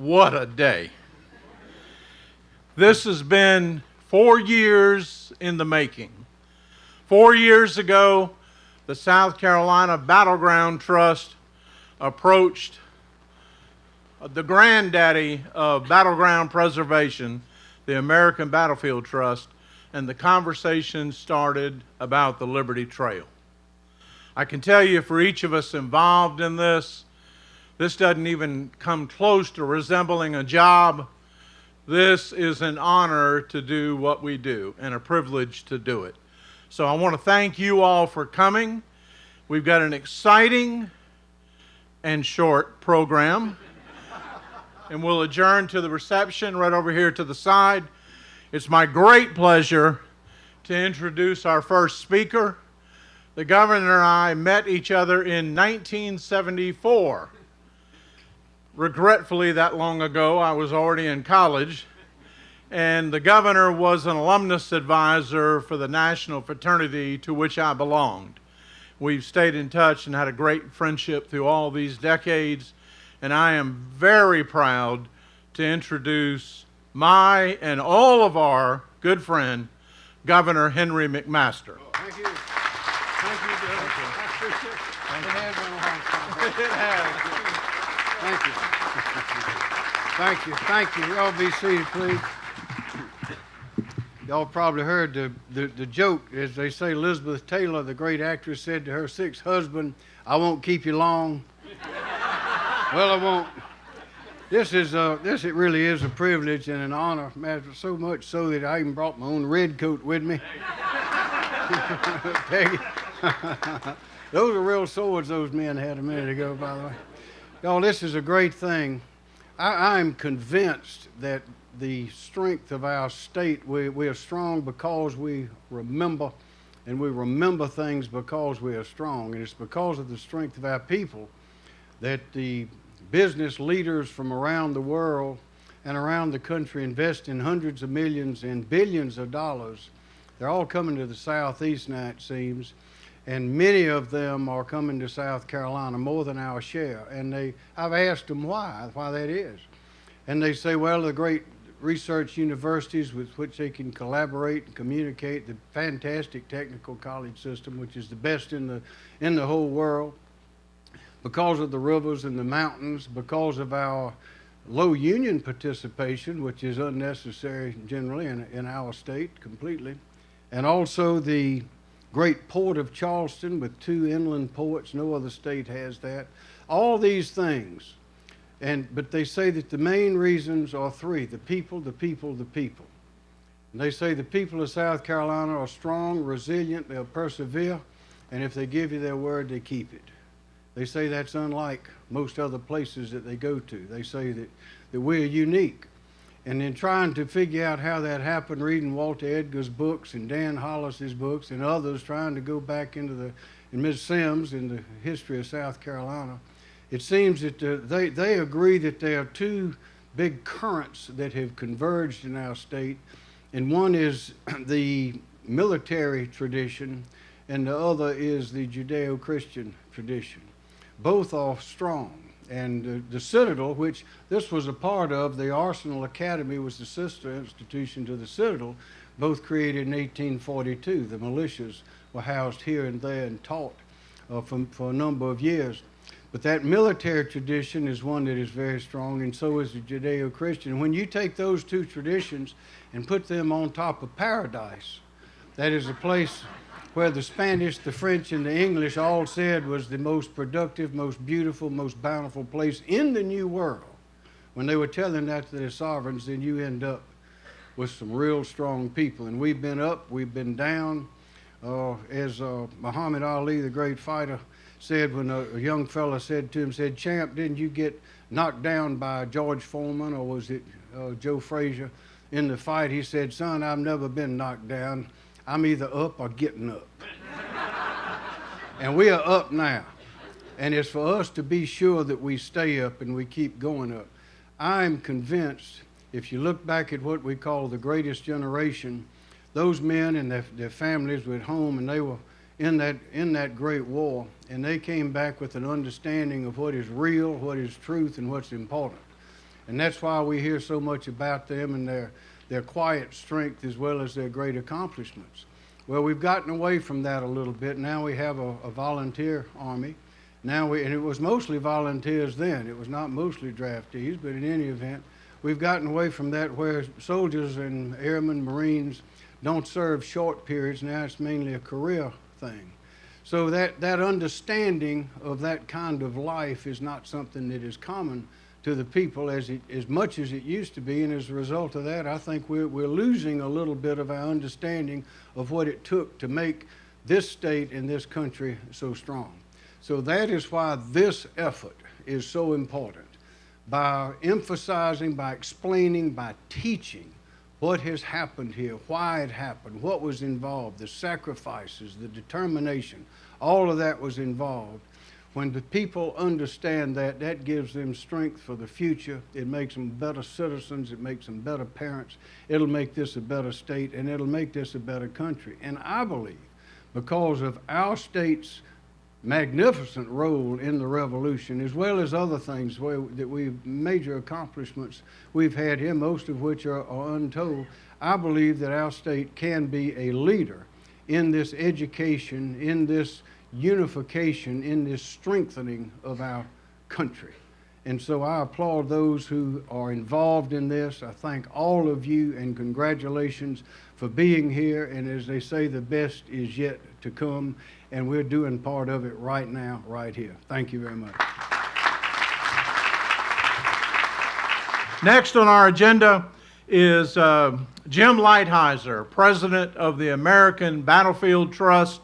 What a day. This has been four years in the making. Four years ago, the South Carolina Battleground Trust approached the granddaddy of battleground preservation, the American Battlefield Trust, and the conversation started about the Liberty Trail. I can tell you for each of us involved in this, this doesn't even come close to resembling a job. This is an honor to do what we do and a privilege to do it. So I want to thank you all for coming. We've got an exciting and short program. and we'll adjourn to the reception right over here to the side. It's my great pleasure to introduce our first speaker. The governor and I met each other in 1974. Regretfully, that long ago, I was already in college, and the governor was an alumnus advisor for the national fraternity to which I belonged. We've stayed in touch and had a great friendship through all these decades, and I am very proud to introduce my and all of our good friend, Governor Henry McMaster. Oh, thank you. Thank you, Governor. I appreciate it. It has been a long time. It has. Thank you. Thank you. Thank you. Y'all be seated, please. Y'all probably heard the, the, the joke, as they say, Elizabeth Taylor, the great actress, said to her sixth husband, I won't keep you long. well, I won't. This is a, this it really is a privilege and an honor, matter so much so that I even brought my own red coat with me. Peggy. those are real swords those men had a minute ago, by the way. Y'all, this is a great thing. I, I'm convinced that the strength of our state, we, we are strong because we remember, and we remember things because we are strong. And it's because of the strength of our people that the business leaders from around the world and around the country invest in hundreds of millions and billions of dollars. They're all coming to the southeast now, it seems, and many of them are coming to South Carolina, more than our share. And they, I've asked them why, why that is. And they say, well, the great research universities with which they can collaborate and communicate, the fantastic technical college system, which is the best in the, in the whole world, because of the rivers and the mountains, because of our low union participation, which is unnecessary generally in, in our state completely, and also the great port of Charleston with two inland ports. No other state has that. All these things and, but they say that the main reasons are three the people, the people, the people. And they say the people of South Carolina are strong, resilient, they'll persevere, and if they give you their word, they keep it. They say that's unlike most other places that they go to. They say that, that we're unique. And then trying to figure out how that happened, reading Walter Edgar's books and Dan Hollis's books and others, trying to go back into the, and Ms. Sims in the history of South Carolina, it seems that uh, they, they agree that there are two big currents that have converged in our state, and one is the military tradition, and the other is the Judeo Christian tradition. Both are strong. And uh, the Citadel, which this was a part of, the Arsenal Academy was the sister institution to the Citadel, both created in 1842. The militias were housed here and there and taught uh, for, for a number of years. But that military tradition is one that is very strong, and so is the Judeo Christian. When you take those two traditions and put them on top of paradise, that is a place where the Spanish, the French, and the English all said was the most productive, most beautiful, most bountiful place in the New World. When they were telling that to their sovereigns, then you end up with some real strong people. And we've been up, we've been down. Uh, as uh, Muhammad Ali, the great fighter, said when a, a young fella said to him, said, Champ, didn't you get knocked down by George Foreman or was it uh, Joe Frazier in the fight? He said, son, I've never been knocked down. I'm either up or getting up. and we are up now. And it's for us to be sure that we stay up and we keep going up. I'm convinced, if you look back at what we call the greatest generation, those men and their, their families were at home and they were in that, in that great war, and they came back with an understanding of what is real, what is truth, and what's important. And that's why we hear so much about them and their, their quiet strength as well as their great accomplishments. Well, we've gotten away from that a little bit. Now we have a, a volunteer army. Now we, and it was mostly volunteers then. It was not mostly draftees, but in any event, we've gotten away from that where soldiers and airmen, Marines don't serve short periods. Now it's mainly a career thing. So that, that understanding of that kind of life is not something that is common to the people as, it, as much as it used to be. And as a result of that, I think we're, we're losing a little bit of our understanding of what it took to make this state and this country so strong. So that is why this effort is so important. By emphasizing, by explaining, by teaching what has happened here, why it happened, what was involved, the sacrifices, the determination, all of that was involved. When the people understand that, that gives them strength for the future. It makes them better citizens. It makes them better parents. It'll make this a better state, and it'll make this a better country. And I believe because of our state's magnificent role in the revolution, as well as other things where, that we've major accomplishments we've had here, most of which are, are untold. I believe that our state can be a leader in this education, in this unification, in this strengthening of our country. And so I applaud those who are involved in this. I thank all of you and congratulations for being here. And as they say, the best is yet to come. And we're doing part of it right now, right here. Thank you very much. Next on our agenda is uh, Jim Lighthizer, President of the American Battlefield Trust.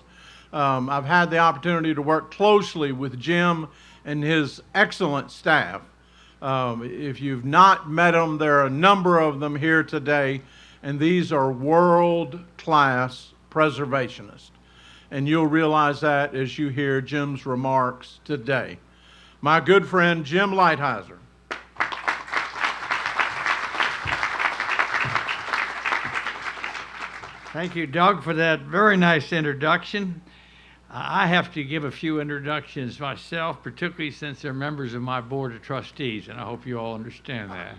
Um, I've had the opportunity to work closely with Jim and his excellent staff. Um, if you've not met them, there are a number of them here today, and these are world-class preservationists. And you'll realize that as you hear Jim's remarks today. My good friend Jim Lighthizer. Thank you, Doug, for that very nice introduction. I have to give a few introductions myself, particularly since they're members of my Board of Trustees, and I hope you all understand that.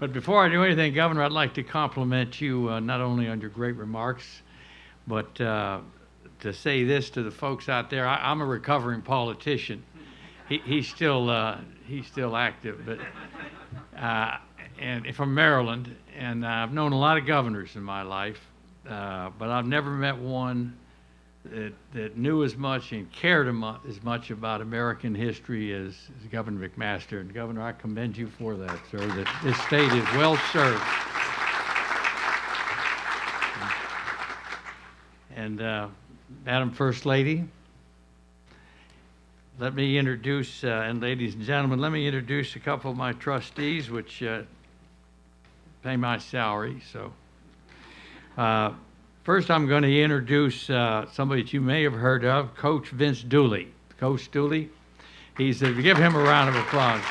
But before I do anything, Governor, I'd like to compliment you uh, not only on your great remarks, but uh, to say this to the folks out there. I, I'm a recovering politician. He, he's still uh, he's still active, but uh, and from Maryland, and I've known a lot of governors in my life, uh, but I've never met one that, that knew as much and cared as much about American history as, as Governor McMaster. And Governor, I commend you for that, sir, that this state is well served. And uh, Madam First Lady, let me introduce, uh, and ladies and gentlemen, let me introduce a couple of my trustees, which uh, pay my salary. So, uh, first, I'm going to introduce uh, somebody that you may have heard of, Coach Vince Dooley. Coach Dooley, he's uh, give him a round of applause.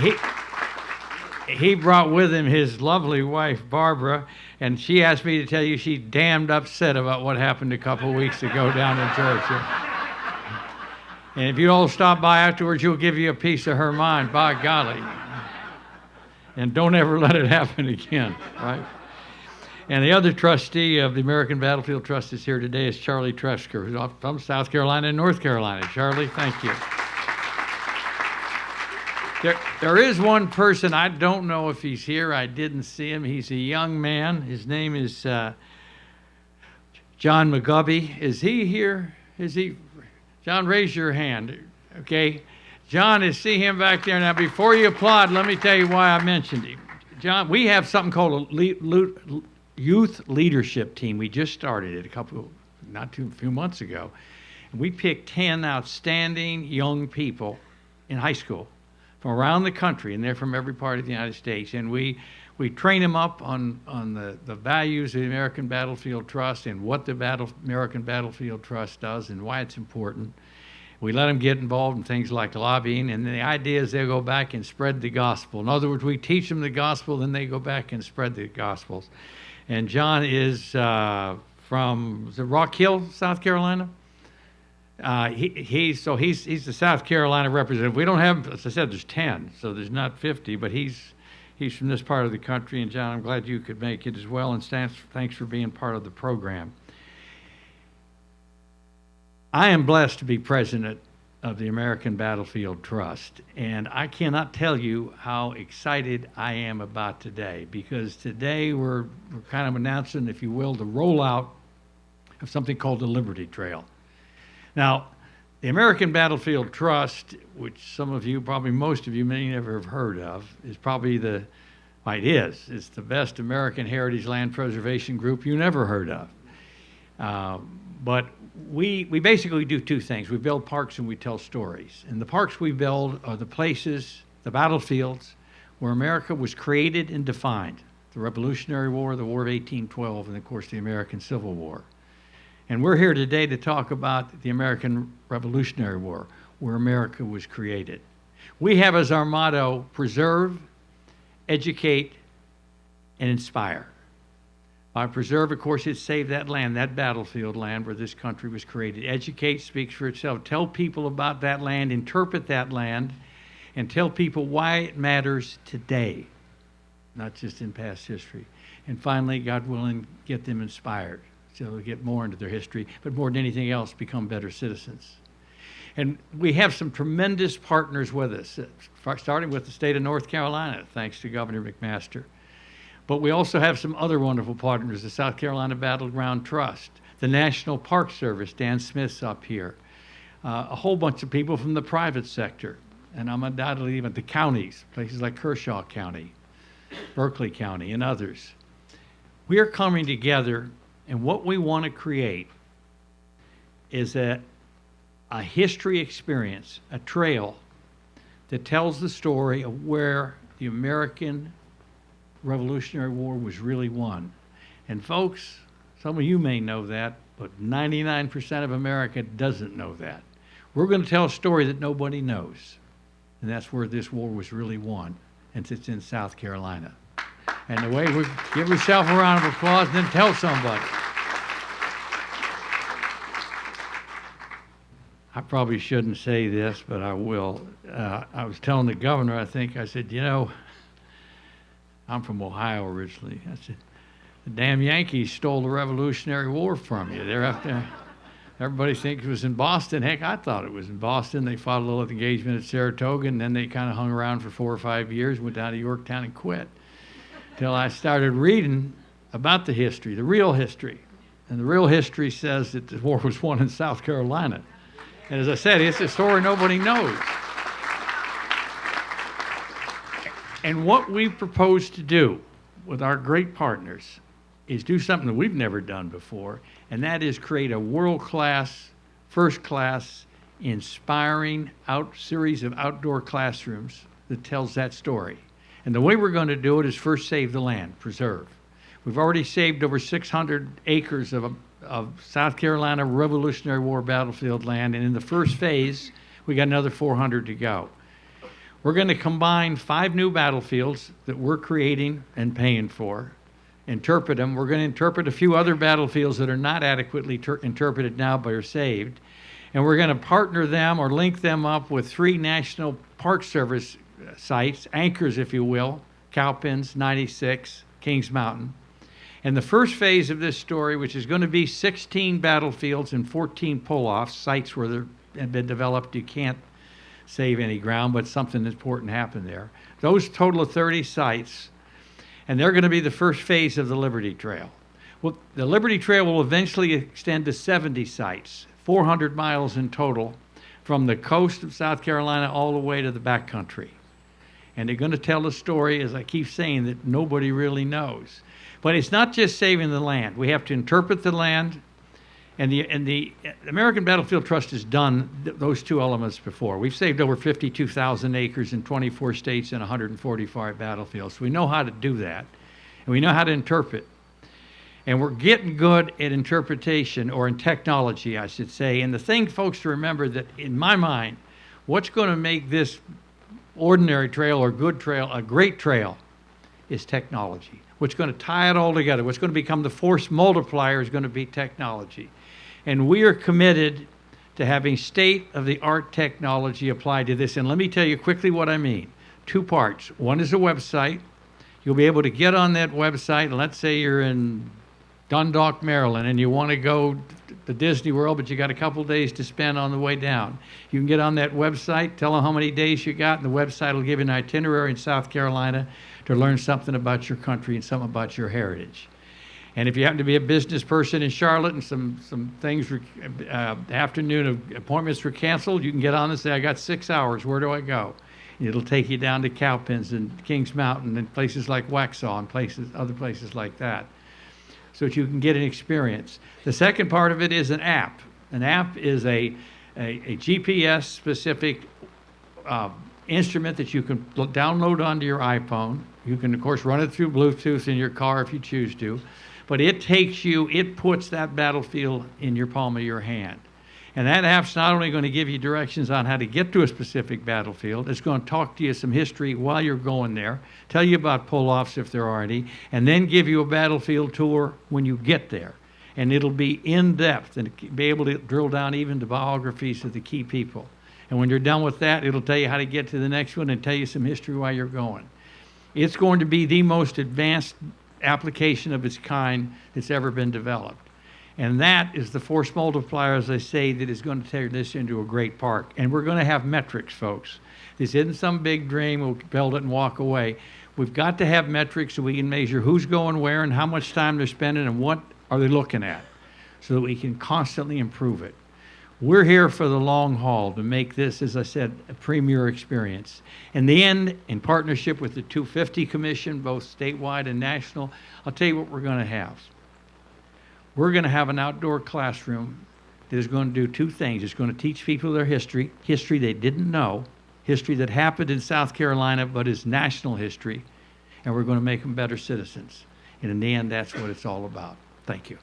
He, he brought with him his lovely wife, Barbara, and she asked me to tell you she's damned upset about what happened a couple weeks ago down in Georgia. And if you all stop by afterwards, she'll give you a piece of her mind, by golly. And don't ever let it happen again, right? And the other trustee of the American Battlefield Trust is here today is Charlie Tresker, who's from South Carolina and North Carolina. Charlie, thank you. There, there is one person, I don't know if he's here. I didn't see him. He's a young man. His name is uh, John McGubby. Is he here? Is he? John, raise your hand. Okay. John, is see him back there. Now, before you applaud, let me tell you why I mentioned him. John, we have something called a le- le- youth leadership team. We just started it a couple, not too few months ago. And we picked 10 outstanding young people in high school from around the country, and they're from every part of the United States. And we, we train them up on, on the, the values of the American Battlefield Trust and what the battle, American Battlefield Trust does and why it's important. We let them get involved in things like lobbying, and the idea is they'll go back and spread the gospel. In other words, we teach them the gospel, then they go back and spread the gospels. And John is uh, from the Rock Hill, South Carolina. Uh, he, he's, so he's, he's the South Carolina representative. We don't have, as I said, there's 10, so there's not 50, but he's, he's from this part of the country. And John, I'm glad you could make it as well, and thanks, thanks for being part of the program. I am blessed to be president of the American Battlefield Trust, and I cannot tell you how excited I am about today because today we're, we're kind of announcing, if you will, the rollout of something called the Liberty Trail. Now, the American Battlefield Trust, which some of you, probably most of you, may never have heard of, is probably the, well, it is, it's the best American heritage land preservation group you never heard of. Um, but we, we basically do two things. We build parks and we tell stories. And the parks we build are the places, the battlefields, where America was created and defined. The Revolutionary War, the War of 1812, and of course the American Civil War. And we're here today to talk about the American Revolutionary War, where America was created. We have as our motto preserve, educate, and inspire. By preserve, of course, it's save that land, that battlefield land where this country was created. Educate speaks for itself. Tell people about that land, interpret that land, and tell people why it matters today, not just in past history. And finally, God willing, get them inspired so they'll get more into their history, but more than anything else, become better citizens. And we have some tremendous partners with us, uh, starting with the state of North Carolina, thanks to Governor McMaster. But we also have some other wonderful partners, the South Carolina Battleground Trust, the National Park Service, Dan Smith's up here, uh, a whole bunch of people from the private sector, and I'm undoubtedly even the counties, places like Kershaw County, Berkeley County, and others. We are coming together, and what we want to create is a, a history experience, a trail that tells the story of where the American Revolutionary War was really won. And folks, some of you may know that, but 99% of America doesn't know that. We're going to tell a story that nobody knows. And that's where this war was really won. And it's in South Carolina. And the way we give yourself a round of applause and then tell somebody. I probably shouldn't say this, but I will. Uh, I was telling the governor, I think, I said, you know, I'm from Ohio originally. I said, the damn Yankees stole the Revolutionary War from you. They're up there. Everybody thinks it was in Boston. Heck, I thought it was in Boston. They fought a little at the engagement at Saratoga, and then they kind of hung around for four or five years, went down to Yorktown and quit. Till I started reading about the history, the real history. And the real history says that the war was won in South Carolina. And as I said, it's a story nobody knows. And what we propose to do with our great partners is do something that we've never done before, and that is create a world-class, first-class, inspiring out series of outdoor classrooms that tells that story. And the way we're going to do it is first save the land, preserve. We've already saved over 600 acres of, of South Carolina Revolutionary War battlefield land, and in the first phase, we got another 400 to go. We're going to combine five new battlefields that we're creating and paying for, interpret them. We're going to interpret a few other battlefields that are not adequately interpreted now but are saved. And we're going to partner them or link them up with three National Park Service uh, sites, anchors, if you will, Cowpens, 96, Kings Mountain. And the first phase of this story, which is going to be 16 battlefields and 14 pull-offs, sites where there have been developed, you can't save any ground, but something important happened there. Those total of 30 sites, and they're going to be the first phase of the Liberty Trail. Well, the Liberty Trail will eventually extend to 70 sites, 400 miles in total, from the coast of South Carolina all the way to the backcountry. And they're going to tell a story, as I keep saying, that nobody really knows. But it's not just saving the land. We have to interpret the land, and the, and the uh, American Battlefield Trust has done th those two elements before. We've saved over 52,000 acres in 24 states and 145 battlefields. We know how to do that, and we know how to interpret. And we're getting good at interpretation, or in technology, I should say. And the thing, folks, to remember that in my mind, what's going to make this ordinary trail or good trail a great trail is technology. What's going to tie it all together, what's going to become the force multiplier is going to be technology. And we are committed to having state-of-the-art technology applied to this. And let me tell you quickly what I mean. Two parts. One is a website. You'll be able to get on that website, and let's say you're in Dundalk, Maryland, and you want to go to Disney World, but you got a couple days to spend on the way down. You can get on that website, tell them how many days you got, and the website will give you an itinerary in South Carolina to learn something about your country and something about your heritage. And if you happen to be a business person in Charlotte and some, some things, uh, afternoon of appointments were canceled, you can get on and say, I got six hours, where do I go? It'll take you down to Cowpens and Kings Mountain and places like Waxhaw and places, other places like that so that you can get an experience. The second part of it is an app. An app is a, a, a GPS specific uh, instrument that you can download onto your iPhone. You can, of course, run it through Bluetooth in your car if you choose to. But it takes you, it puts that battlefield in your palm of your hand. And that app's not only going to give you directions on how to get to a specific battlefield, it's going to talk to you some history while you're going there, tell you about pull offs if there are any, and then give you a battlefield tour when you get there. And it'll be in depth and be able to drill down even to biographies of the key people. And when you're done with that, it'll tell you how to get to the next one and tell you some history while you're going. It's going to be the most advanced application of its kind that's ever been developed. And that is the force multiplier, as I say, that is going to turn this into a great park. And we're going to have metrics, folks. This isn't some big dream, we'll build it and walk away. We've got to have metrics so we can measure who's going where and how much time they're spending and what are they looking at so that we can constantly improve it. We're here for the long haul to make this, as I said, a premier experience. In the end, in partnership with the 250 Commission, both statewide and national, I'll tell you what we're going to have. We're going to have an outdoor classroom that is going to do two things. It's going to teach people their history, history they didn't know, history that happened in South Carolina but is national history, and we're going to make them better citizens. And in the end, that's what it's all about. Thank you.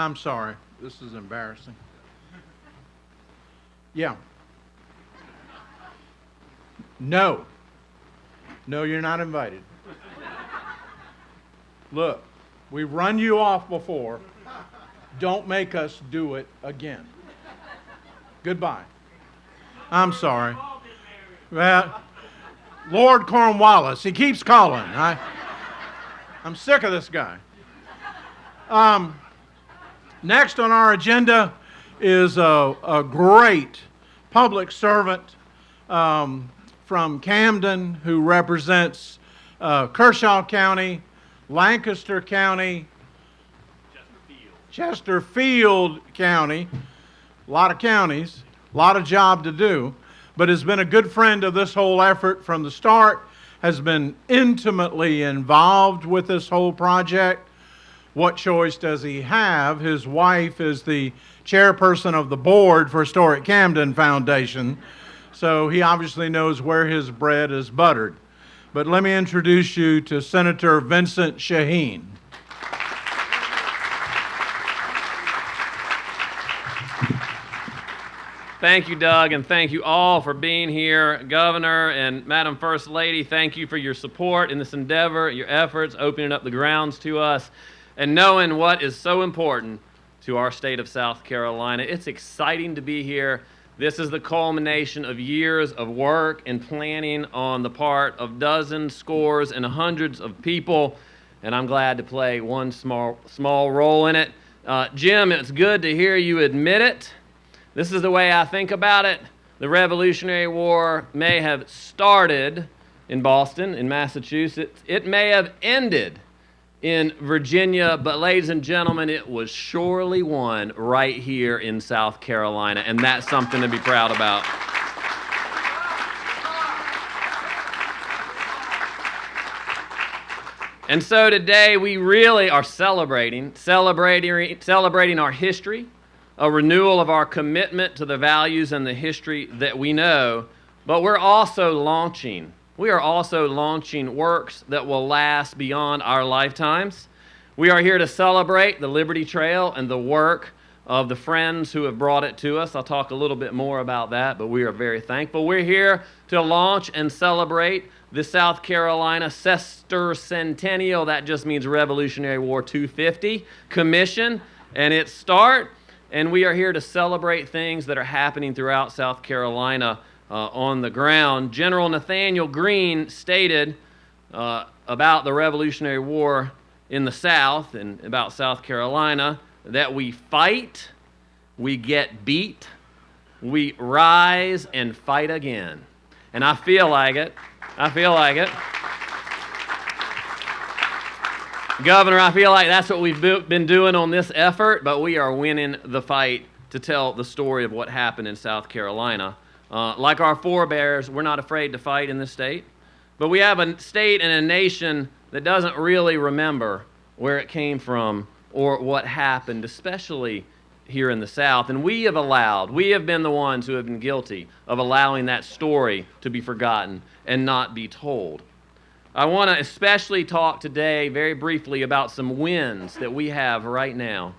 I'm sorry. This is embarrassing. Yeah. No. No, you're not invited. Look, we've run you off before. Don't make us do it again. Goodbye. I'm sorry. Well, Lord Cornwallis, he keeps calling. I, I'm sick of this guy. Um, Next on our agenda is a, a great public servant um, from Camden who represents uh, Kershaw County, Lancaster County, Chesterfield County, a lot of counties, a lot of job to do, but has been a good friend of this whole effort from the start, has been intimately involved with this whole project. What choice does he have? His wife is the chairperson of the board for Historic Camden Foundation, so he obviously knows where his bread is buttered. But let me introduce you to Senator Vincent Sheheen. Thank you, Doug, and thank you all for being here. Governor and Madam First Lady, thank you for your support in this endeavor, your efforts, opening up the grounds to us, and knowing what is so important to our state of South Carolina. It's exciting to be here. This is the culmination of years of work and planning on the part of dozens, scores, and hundreds of people, and I'm glad to play one small, small role in it. Uh, Jim, it's good to hear you admit it. This is the way I think about it. The Revolutionary War may have started in Boston, in Massachusetts. It may have ended in Virginia, but ladies and gentlemen, it was surely won right here in South Carolina, and that's something to be proud about. And so today we really are celebrating, celebrating, celebrating our history, a renewal of our commitment to the values and the history that we know, but we're also launching. We are also launching works that will last beyond our lifetimes. We are here to celebrate the Liberty Trail and the work of the friends who have brought it to us. I'll talk a little bit more about that, but we are very thankful. We're here to launch and celebrate the South Carolina Sesquicentennial, that just means Revolutionary War 250 Commission, and its start. And we are here to celebrate things that are happening throughout South Carolina uh, on the ground. General Nathaniel Greene stated uh, about the Revolutionary War in the South and about South Carolina that we fight, we get beat, we rise and fight again. And I feel like it. I feel like it. Governor, I feel like that's what we've been doing on this effort, but we are winning the fight to tell the story of what happened in South Carolina. Uh, like our forebears, we're not afraid to fight in this state, but we have a state and a nation that doesn't really remember where it came from or what happened, especially here in the South. And we have allowed, we have been the ones who have been guilty of allowing that story to be forgotten and not be told. I want to especially talk today, very briefly, about some wins that we have right now.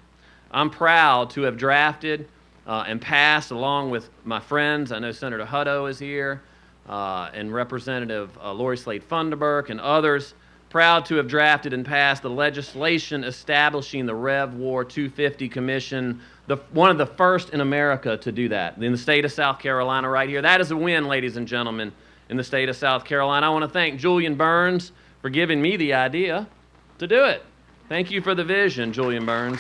I'm proud to have drafted uh, and passed, along with my friends. I know Senator Hutto is here, uh, and Representative uh, Laurie Slade Funderburk, and others. Proud to have drafted and passed the legislation establishing the Rev War 250 Commission, the, one of the first in America to do that, in the state of South Carolina, right here. That is a win, ladies and gentlemen in the state of South Carolina. I want to thank Julian Burns for giving me the idea to do it. Thank you for the vision, Julian Burns.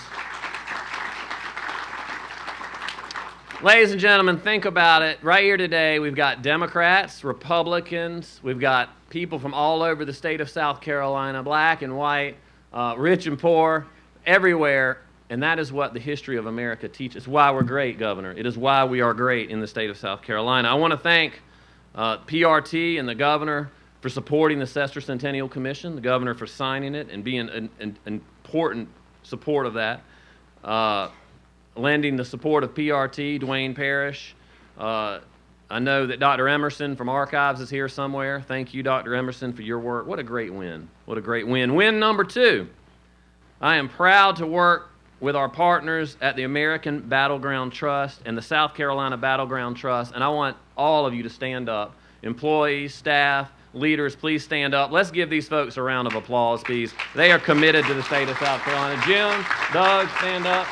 Ladies and gentlemen, think about it. Right here today, we've got Democrats, Republicans, we've got people from all over the state of South Carolina, black and white, uh, rich and poor, everywhere. And that is what the history of America teaches. Why we're great, Governor. It is why we are great in the state of South Carolina. I want to thank uh, PRT and the governor for supporting the Sesquicentennial Commission, the governor for signing it and being an, an important support of that. Uh, lending the support of PRT, Duane Parrish. Uh, I know that Dr. Emerson from Archives is here somewhere. Thank you, Dr. Emerson, for your work. What a great win. What a great win. Win number two. I am proud to work with our partners at the American Battleground Trust and the South Carolina Battleground Trust, and I want all of you to stand up. Employees, staff, leaders, please stand up. Let's give these folks a round of applause, please. They are committed to the state of South Carolina. Jim, Doug, stand up.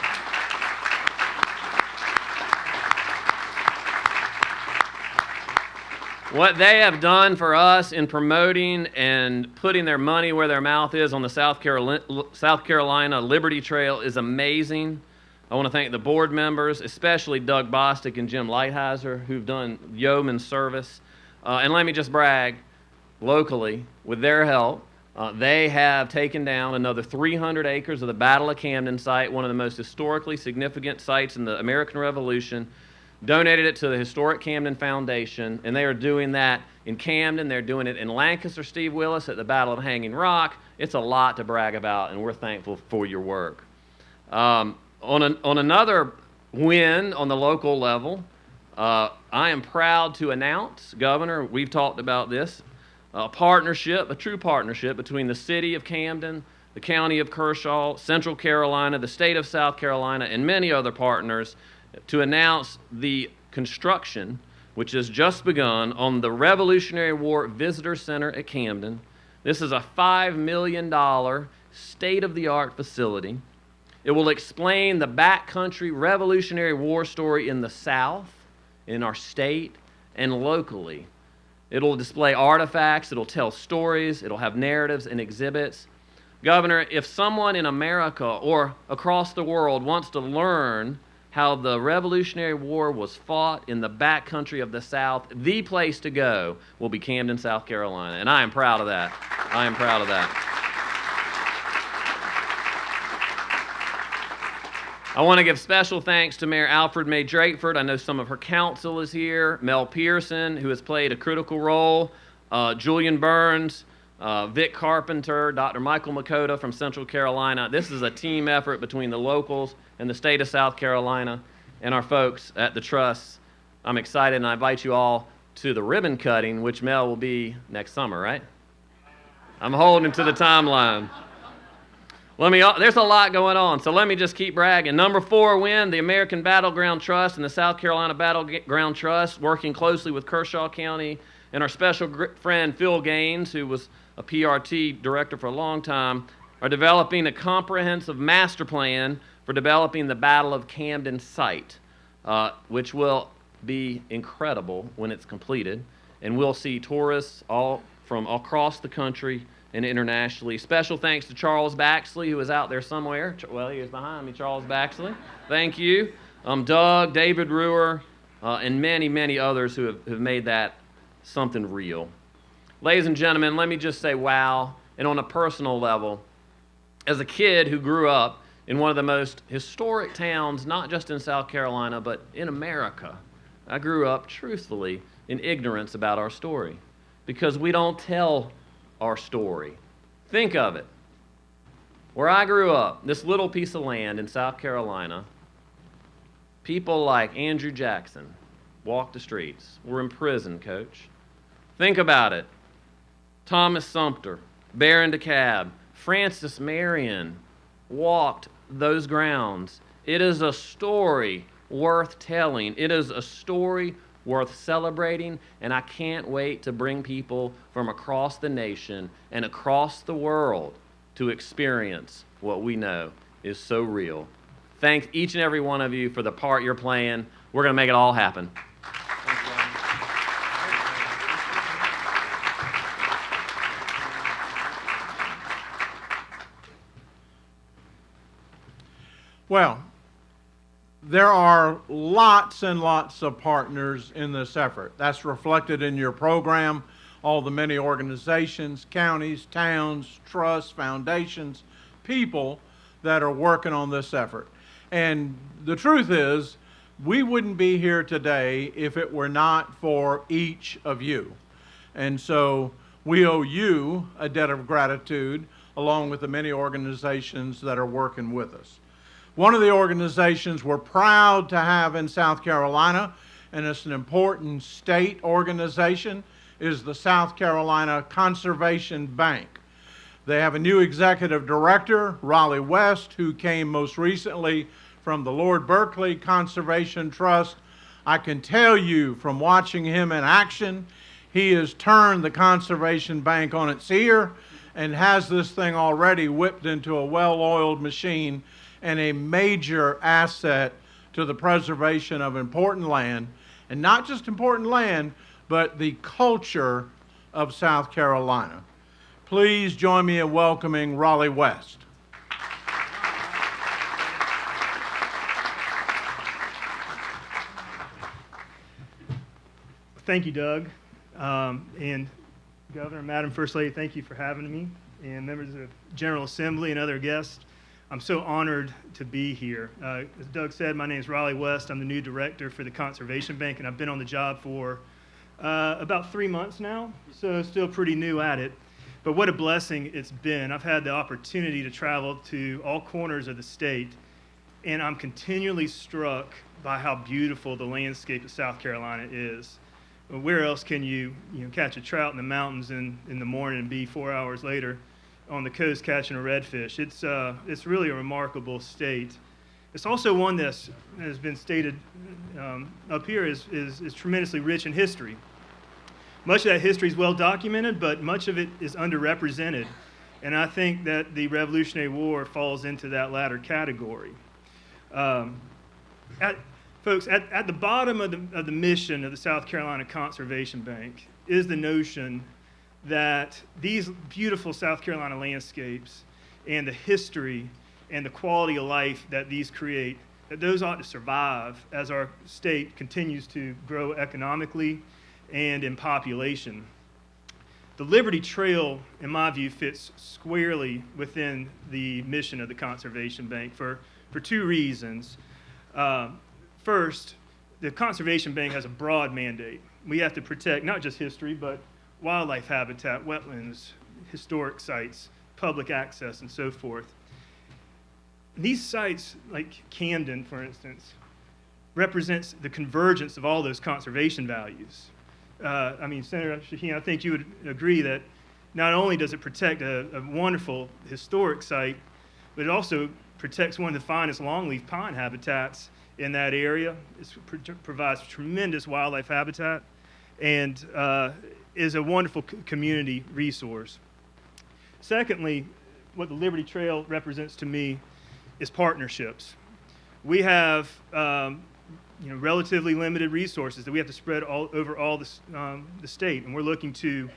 What they have done for us in promoting and putting their money where their mouth is on the South Carolina, South Carolina Liberty Trail is amazing. I want to thank the board members, especially Doug Bostick and Jim Lighthizer, who've done yeoman service. Uh, and let me just brag locally, with their help, uh, they have taken down another 300 acres of the Battle of Camden site, one of the most historically significant sites in the American Revolution donated it to the Historic Camden Foundation, and they are doing that in Camden. They're doing it in Lancaster, Steve Willis, at the Battle of Hanging Rock. It's a lot to brag about, and we're thankful for your work. Um, on, an, on another win on the local level, uh, I am proud to announce, Governor, we've talked about this, a partnership, a true partnership between the city of Camden, the county of Kershaw, Central Carolina, the state of South Carolina, and many other partners to announce the construction, which has just begun, on the Revolutionary War Visitor Center at Camden. This is a $5 million state of the art facility. It will explain the backcountry Revolutionary War story in the South, in our state, and locally. It'll display artifacts, it'll tell stories, it'll have narratives and exhibits. Governor, if someone in America or across the world wants to learn how the Revolutionary War was fought in the backcountry of the South, the place to go will be Camden, South Carolina. And I am proud of that. I am proud of that. I want to give special thanks to Mayor Alfred Mae Drakeford. I know some of her council is here. Mel Pearson, who has played a critical role. Uh, Julian Burns, uh, Vic Carpenter, Dr. Michael Mikota from Central Carolina. This is a team effort between the locals and the state of South Carolina and our folks at the Trust. I'm excited and I invite you all to the ribbon cutting, which Mel will be next summer, right? I'm holding to the timeline. Let me. There's a lot going on, so let me just keep bragging. Number four win, the American Battleground Trust and the South Carolina Battleground Trust, working closely with Kershaw County and our special friend Phil Gaines, who was a PRT director for a long time, are developing a comprehensive master plan for developing the Battle of Camden site, uh, which will be incredible when it's completed, and we'll see tourists all from across the country and internationally. Special thanks to Charles Baxley, who is out there somewhere. Well, he is behind me, Charles Baxley. Thank you. Um, Doug, David Ruhr, uh, and many, many others who have, have made that something real. Ladies and gentlemen, let me just say wow. And on a personal level, as a kid who grew up in one of the most historic towns, not just in South Carolina, but in America, I grew up truthfully in ignorance about our story because we don't tell our story. Think of it. Where I grew up, this little piece of land in South Carolina, people like Andrew Jackson walked the streets, were in prison, coach. Think about it. Thomas Sumter, Baron DeKalb, Francis Marion walked those grounds. It is a story worth telling. It is a story worth celebrating, and I can't wait to bring people from across the nation and across the world to experience what we know is so real. Thank each and every one of you for the part you're playing. We're going to make it all happen. Well, there are lots and lots of partners in this effort. That's reflected in your program, all the many organizations, counties, towns, trusts, foundations, people that are working on this effort. And the truth is, we wouldn't be here today if it were not for each of you. And so we owe you a debt of gratitude along with the many organizations that are working with us. One of the organizations we're proud to have in South Carolina, and it's an important state organization, is the South Carolina Conservation Bank. They have a new executive director, Raleigh West, who came most recently from the Lord Berkeley Conservation Trust. I can tell you from watching him in action, he has turned the Conservation Bank on its ear and has this thing already whipped into a well oiled machine and a major asset to the preservation of important land, and not just important land, but the culture of South Carolina. Please join me in welcoming Raleigh West. Thank you, Doug. Um, and Governor, Madam First Lady, thank you for having me. And members of General Assembly and other guests, I'm so honored to be here. Uh, as Doug said, my name is Raleigh West. I'm the new director for the Conservation Bank, and I've been on the job for uh, about three months now, so still pretty new at it. But what a blessing it's been. I've had the opportunity to travel to all corners of the state, and I'm continually struck by how beautiful the landscape of South Carolina is. Where else can you, you know, catch a trout in the mountains in, in the morning and be four hours later on the coast catching a redfish? It's, uh, it's really a remarkable state. It's also one that has been stated um, up here is, is, is tremendously rich in history. Much of that history is well documented, but much of it is underrepresented. And I think that the Revolutionary War falls into that latter category. Um, at, folks, at, at the bottom of the, of the mission of the South Carolina Conservation Bank is the notion that these beautiful South Carolina landscapes and the history and the quality of life that these create, that those ought to survive as our state continues to grow economically and in population. The Liberty Trail, in my view, fits squarely within the mission of the Conservation Bank for, for two reasons. Uh, first, the Conservation Bank has a broad mandate. We have to protect not just history, but wildlife habitat, wetlands, historic sites, public access, and so forth. These sites, like Camden, for instance, represents the convergence of all those conservation values. Uh, I mean, Senator Sheheen, I think you would agree that not only does it protect a, a wonderful historic site, but it also protects one of the finest longleaf pine habitats in that area. It provides tremendous wildlife habitat and uh, is a wonderful community resource. Secondly, what the Liberty Trail represents to me is partnerships. We have um, you know, relatively limited resources that we have to spread all over all the, um, the state, and we're looking to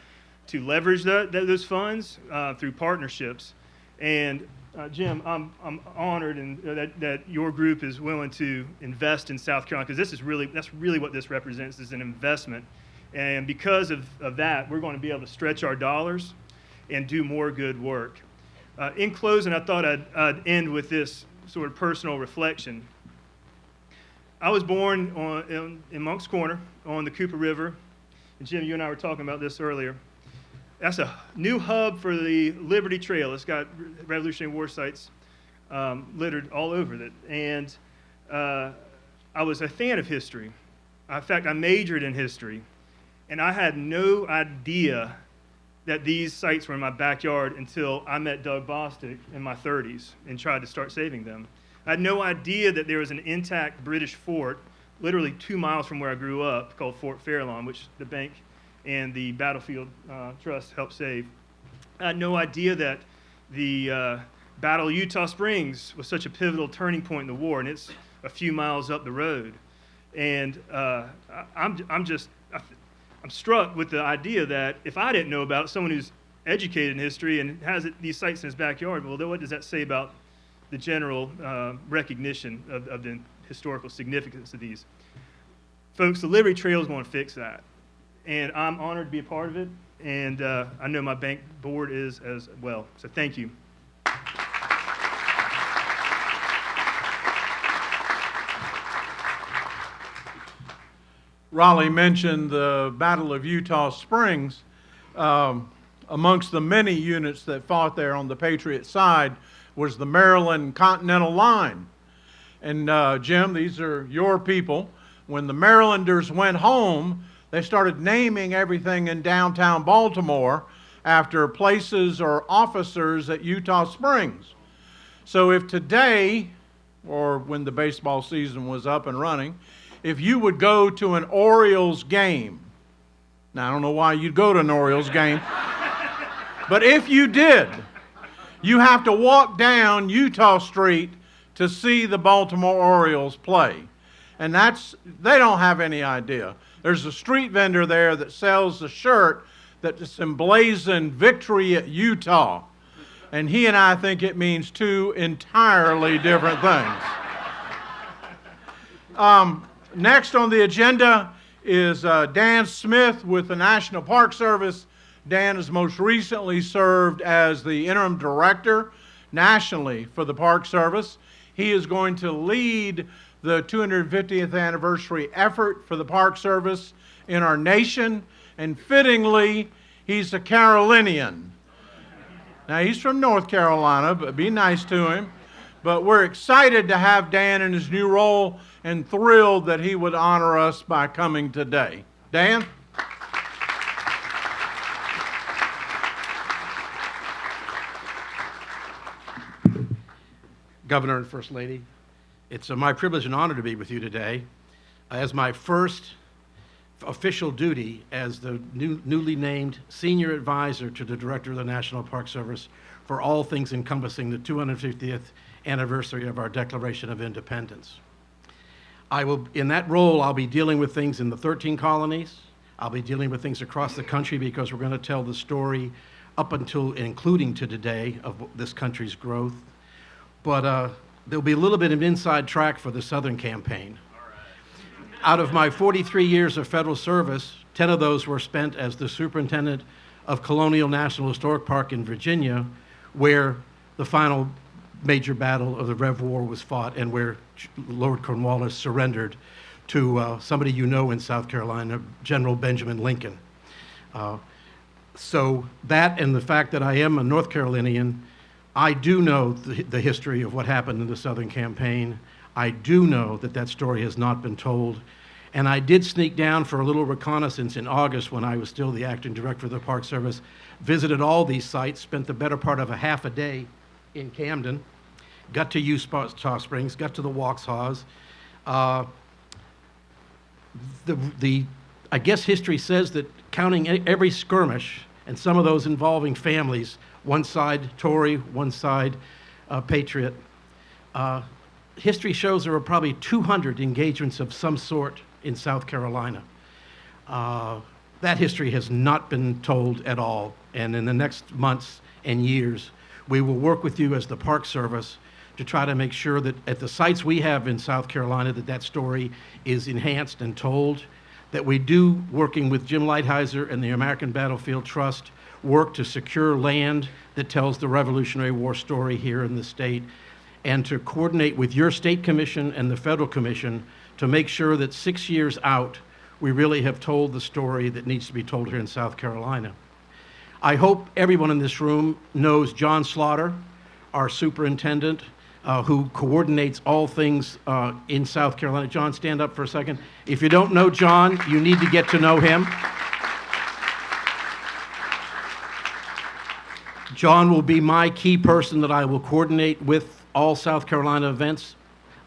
to leverage that, that those funds uh, through partnerships. And uh, Jim, I'm, I'm honored and uh, that, that your group is willing to invest in South Carolina because this is really that's really what this represents is an investment. And because of, of that, we're going to be able to stretch our dollars and do more good work. Uh, in closing, I thought I'd, I'd end with this sort of personal reflection. I was born on, in, in Moncks Corner on the Cooper River. And Jim, you and I were talking about this earlier. That's a new hub for the Liberty Trail. It's got Revolutionary War sites um, littered all over it. And uh, I was a fan of history. In fact, I majored in history. And I had no idea that these sites were in my backyard until I met Doug Bostick in my 30s and tried to start saving them. I had no idea that there was an intact British fort literally two miles from where I grew up called Fort Fairlawn, which the bank and the Battlefield uh, Trust helped save. I had no idea that the uh, Battle of Eutaw Springs was such a pivotal turning point in the war, and it's a few miles up the road. And uh, I'm, I'm just, I'm struck with the idea that if I didn't know about someone who's educated in history and has it, these sites in his backyard, well, then what does that say about the general uh, recognition of, of the historical significance of these? Folks, the Liberty Trail is going to fix that. And I'm honored to be a part of it. And uh, I know my bank board is as well. So thank you. Raleigh mentioned the Battle of Eutaw Springs. Um, amongst the many units that fought there on the Patriot side was the Maryland Continental Line. And uh, Jim, these are your people. When the Marylanders went home, they started naming everything in downtown Baltimore after places or officers at Eutaw Springs. So if today, or when the baseball season was up and running, if you would go to an Orioles game, now I don't know why you'd go to an Orioles game, but if you did, you have to walk down Eutaw Street to see the Baltimore Orioles play. And that's, they don't have any idea. There's a street vendor there that sells a shirt that's emblazoned victory at Eutaw. And he and I think it means two entirely different things. Um, next on the agenda is uh, Dan Smith with the National Park Service. Dan has most recently served as the interim director nationally for the Park Service. He is going to lead the 250th anniversary effort for the Park Service in our nation, and fittingly, he's a Carolinian. Now, he's from North Carolina, but be nice to him. But we're excited to have Dan in his new role and thrilled that he would honor us by coming today. Dan? Governor and First Lady, it's uh, my privilege and honor to be with you today as my first official duty as the new, newly named Senior Advisor to the Director of the National Park Service for all things encompassing the 250th anniversary of our Declaration of Independence. I will, in that role, I'll be dealing with things in the 13 colonies. I'll be dealing with things across the country because we're going to tell the story up until including to today of this country's growth. But uh, there'll be a little bit of inside track for the Southern campaign. Out of my 43 years of federal service, 10 of those were spent as the superintendent of Colonial National Historic Park in Virginia, where the final major battle of the Rev War was fought and where Lord Cornwallis surrendered to uh, somebody you know in South Carolina, General Benjamin Lincoln. Uh, so that and the fact that I am a North Carolinian, I do know the, the history of what happened in the Southern campaign. I do know that that story has not been told. And I did sneak down for a little reconnaissance in August when I was still the acting director of the Park Service, visited all these sites, spent the better part of a half a day in Camden, got to Eutaw Springs, got to the Waxhaws. Uh, the, the, I guess history says that counting every skirmish, and some of those involving families, one side Tory, one side uh, Patriot, uh, history shows there were probably 200 engagements of some sort in South Carolina. Uh, that history has not been told at all, and in the next months and years, we will work with you as the Park Service to try to make sure that at the sites we have in South Carolina, that that story is enhanced and told, that we do, working with Jim Lighthizer and the American Battlefield Trust, work to secure land that tells the Revolutionary War story here in the state, and to coordinate with your state commission and the federal commission to make sure that six years out, we really have told the story that needs to be told here in South Carolina. I hope everyone in this room knows John Slaughter, our superintendent, uh, who coordinates all things uh, in South Carolina. John, stand up for a second. If you don't know John, you need to get to know him. John will be my key person that I will coordinate with all South Carolina events.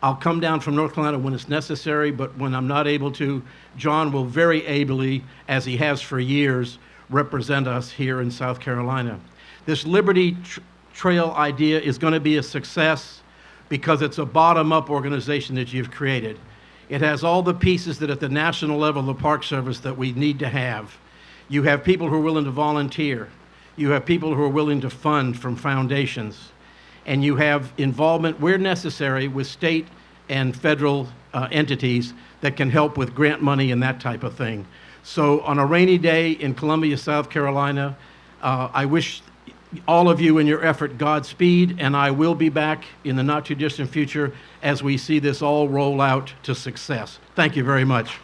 I'll come down from North Carolina when it's necessary, but when I'm not able to, John will very ably, as he has for years, represent us here in South Carolina. This Liberty tr- Trail idea is going to be a success because it's a bottom up organization that you've created. It has all the pieces that at the national level, the Park Service, that we need to have. You have people who are willing to volunteer. You have people who are willing to fund from foundations. And you have involvement where necessary with state and federal uh, entities that can help with grant money and that type of thing. So on a rainy day in Columbia, South Carolina, uh, I wish all of you in your effort Godspeed, and I will be back in the not too distant future as we see this all roll out to success. Thank you very much.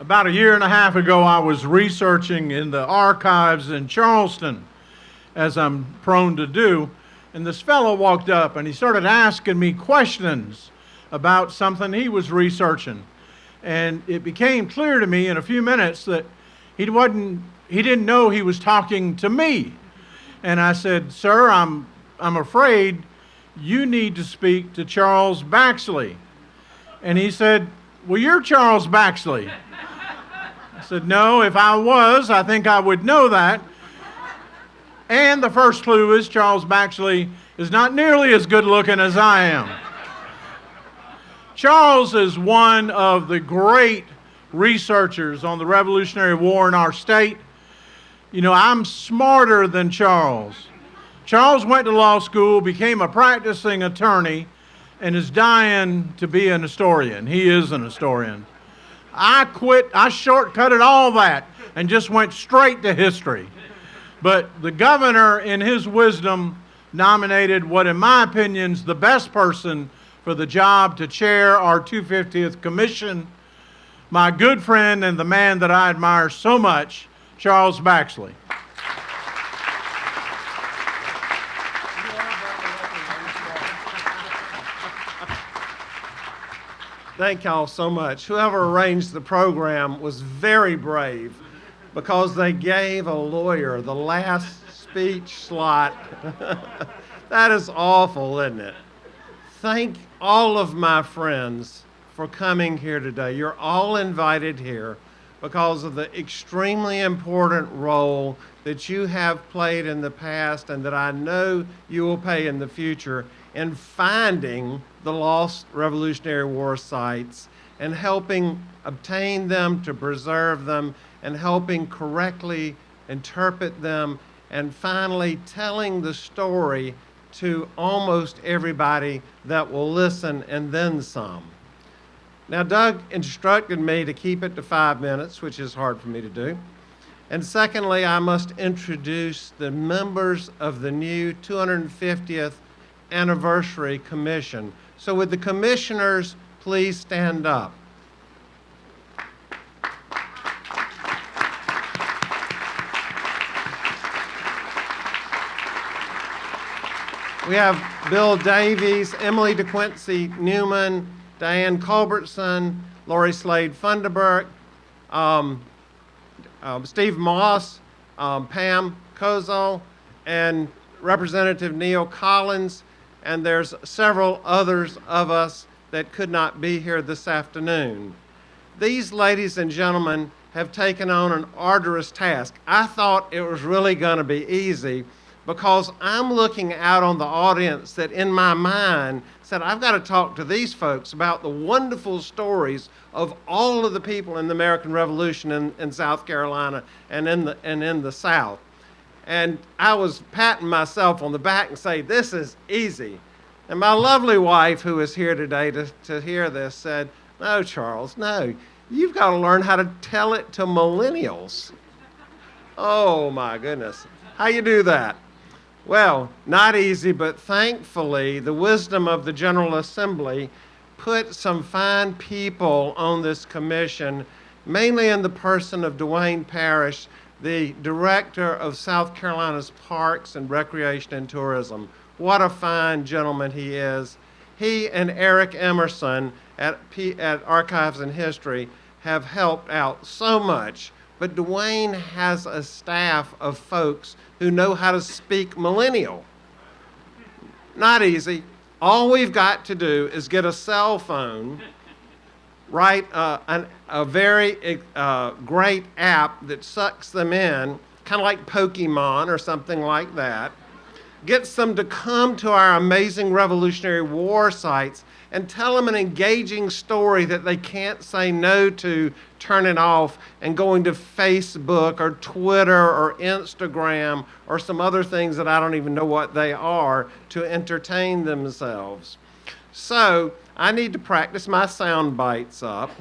About a year and a half ago, I was researching in the archives in Charleston, as I'm prone to do, and this fellow walked up and he started asking me questions about something he was researching. And it became clear to me in a few minutes that he wasn't he didn't know he was talking to me. And I said, "Sir, I'm I'm afraid you need to speak to Charles Baxley." And he said, "Well, you're Charles Baxley." I said, No, if I was, I think I would know that. And the first clue is Charles Baxley is not nearly as good looking as I am. Charles is one of the great researchers on the Revolutionary War in our state. You know, I'm smarter than Charles. Charles went to law school, became a practicing attorney, and is dying to be an historian. He is an historian. I quit, I shortcutted all that and just went straight to history. But the governor, in his wisdom, nominated what, in my opinion, is the best person for the job to chair our 250th commission, my good friend and the man that I admire so much, Charles Baxley. Thank y'all so much. Whoever arranged the program was very brave because they gave a lawyer the last speech slot. that is awful, isn't it? Thank all of my friends for coming here today. You're all invited here because of the extremely important role that you have played in the past and that I know you will play in the future in finding the lost Revolutionary War sites and helping obtain them, to preserve them, and helping correctly interpret them, and finally telling the story to almost everybody that will listen and then some. Now, Doug instructed me to keep it to five minutes, which is hard for me to do. And secondly, I must introduce the members of the new 250th Anniversary Commission. So, would the commissioners please stand up? We have Bill Davies, Emily DeQuincy Newman, Diane Culbertson, Laurie Slade Funderburk, um, um, Steve Moss, um, Pam Kozel, and Representative Neil Collins, and there's several others of us that could not be here this afternoon. These ladies and gentlemen have taken on an arduous task. I thought it was really going to be easy because I'm looking out on the audience that in my mind said, I've got to talk to these folks about the wonderful stories of all of the people in the American Revolution in, in South Carolina and in, the, and in the South. And I was patting myself on the back and saying, This is easy. And my lovely wife, who is here today to, to hear this, said, No, Charles, no. You've got to learn how to tell it to millennials. Oh my goodness. How you do that? Well, not easy, but thankfully, the wisdom of the General Assembly put some fine people on this commission, mainly in the person of Duane Parrish, the director of South Carolina's Parks and Recreation and Tourism. What a fine gentleman he is. He and Eric Emerson at, P, at Archives and History have helped out so much. But Duane has a staff of folks who know how to speak millennial. Not easy. All we've got to do is get a cell phone, write an, a very uh, great app that sucks them in, kind of like Pokemon or something like that, gets them to come to our amazing Revolutionary War sites and tell them an engaging story that they can't say no to, turning off, and going to Facebook or Twitter or Instagram or some other things that I don't even know what they are to entertain themselves. So I need to practice my sound bites up.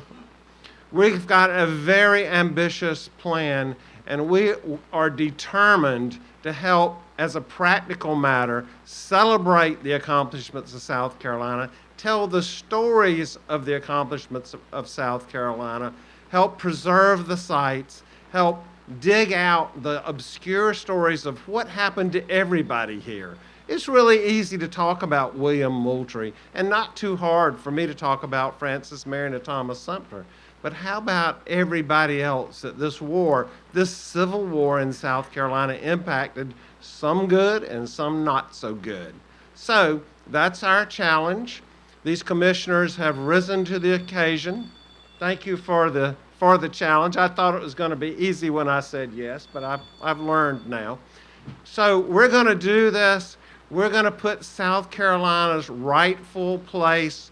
We've got a very ambitious plan, and we are determined to help, as a practical matter, celebrate the accomplishments of South Carolina tell the stories of the accomplishments of, of South Carolina, help preserve the sites, help dig out the obscure stories of what happened to everybody here. It's really easy to talk about William Moultrie and not too hard for me to talk about Francis Marion and Thomas Sumter. But how about everybody else that this war, this civil war in South Carolina impacted, some good and some not so good? So that's our challenge. These commissioners have risen to the occasion. Thank you for the, for the challenge. I thought it was going to be easy when I said yes, but I've, I've learned now. So we're going to do this. We're going to put South Carolina's rightful place.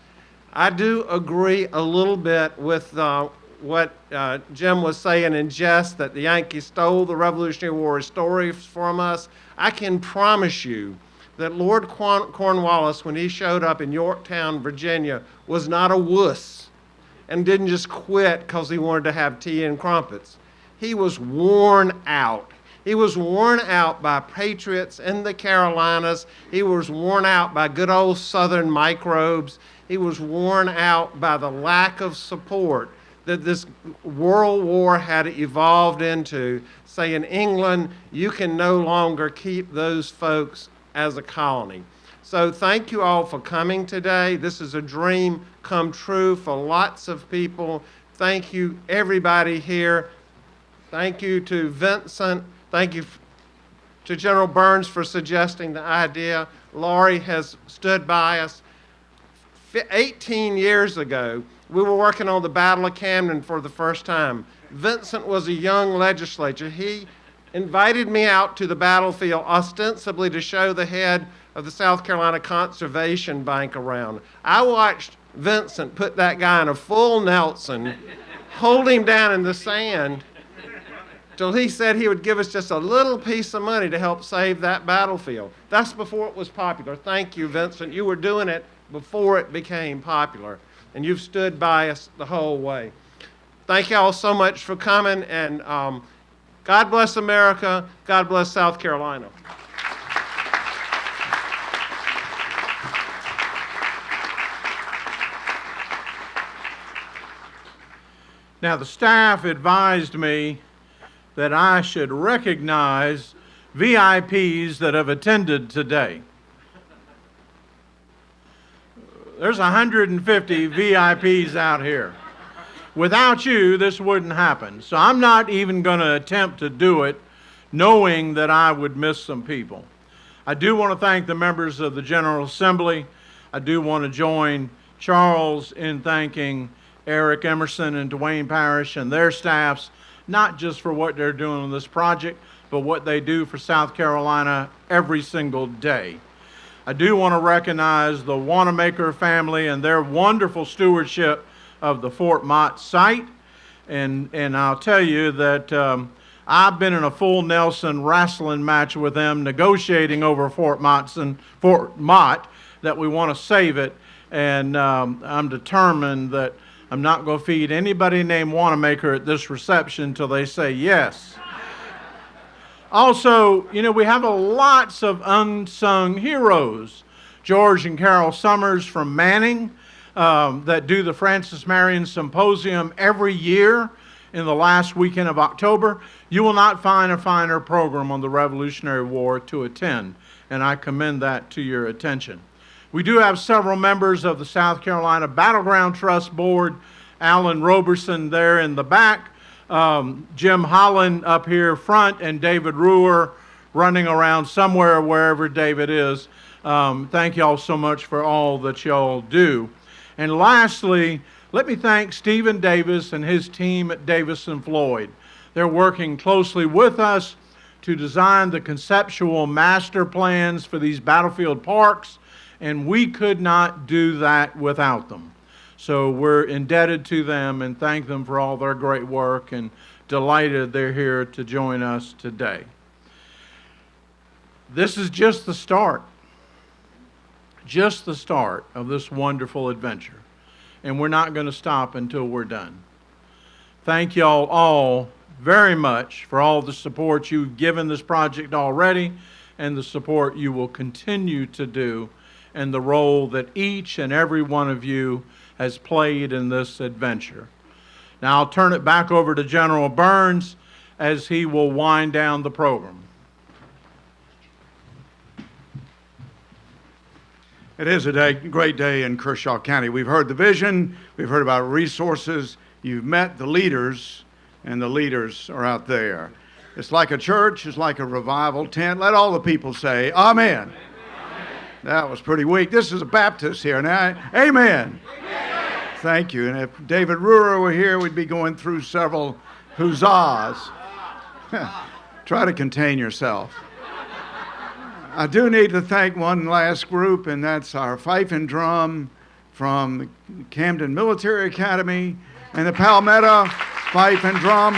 I do agree a little bit with uh, what uh, Jim was saying in jest that the Yankees stole the Revolutionary War stories from us. I can promise you that Lord Cornwallis, when he showed up in Yorktown, Virginia, was not a wuss and didn't just quit because he wanted to have tea and crumpets. He was worn out. He was worn out by patriots in the Carolinas. He was worn out by good old Southern microbes. He was worn out by the lack of support that this world war had evolved into, saying, England, you can no longer keep those folks as a colony. So thank you all for coming today. This is a dream come true for lots of people. Thank you, everybody here. Thank you to Vincent. Thank you to General Burns for suggesting the idea. Laurie has stood by us. 18 years ago, we were working on the Battle of Camden for the first time. Vincent was a young legislator. He invited me out to the battlefield ostensibly to show the head of the South Carolina Conservation Bank around. I watched Vincent put that guy in a full Nelson, hold him down in the sand till he said he would give us just a little piece of money to help save that battlefield. That's before it was popular. Thank you, Vincent. You were doing it before it became popular, and you've stood by us the whole way. Thank you all so much for coming, and um, God bless America. God bless South Carolina. Now, the staff advised me that I should recognize VIPs that have attended today. There's 150 VIPs out here. Without you, this wouldn't happen. So I'm not even going to attempt to do it knowing that I would miss some people. I do want to thank the members of the General Assembly. I do want to join Charles in thanking Eric Emerson and Duane Parrish and their staffs, not just for what they're doing on this project, but what they do for South Carolina every single day. I do want to recognize the Wanamaker family and their wonderful stewardship of the Fort Motte site. And, and I'll tell you that um, I've been in a full Nelson wrestling match with them negotiating over Fort Mottson, Fort Mott that we want to save it. And um, I'm determined that I'm not going to feed anybody named Wanamaker at this reception until they say yes. Also, you know, we have a lots of unsung heroes. George and Carol Summers from Manning um, that do the Francis Marion Symposium every year in the last weekend of October. You will not find a finer program on the Revolutionary War to attend, and I commend that to your attention. We do have several members of the South Carolina Battleground Trust Board. Alan Roberson there in the back, um, Jim Holland up here front, and David Reuwer running around somewhere, wherever David is. Um, thank y'all so much for all that y'all do. And lastly, let me thank Stephen Davis and his team at Davis and Floyd. They're working closely with us to design the conceptual master plans for these battlefield parks, and we could not do that without them. So we're indebted to them and thank them for all their great work and delighted they're here to join us today. This is just the start, just the start of this wonderful adventure. And we're not going to stop until we're done. Thank y'all all very much for all the support you've given this project already and the support you will continue to do and the role that each and every one of you has played in this adventure. Now I'll turn it back over to General Burns as he will wind down the program. It is a day, great day in Kershaw County. We've heard the vision, we've heard about resources, you've met the leaders, and the leaders are out there. It's like a church, it's like a revival tent. Let all the people say, Amen. Amen. That was pretty weak. This is a Baptist here now. Amen. Amen. Thank you. And if David Reuwer were here, we'd be going through several huzzas. Try to contain yourself. I do need to thank one last group, and that's our fife and drum from Camden Military Academy and the Palmetto Fife and Drum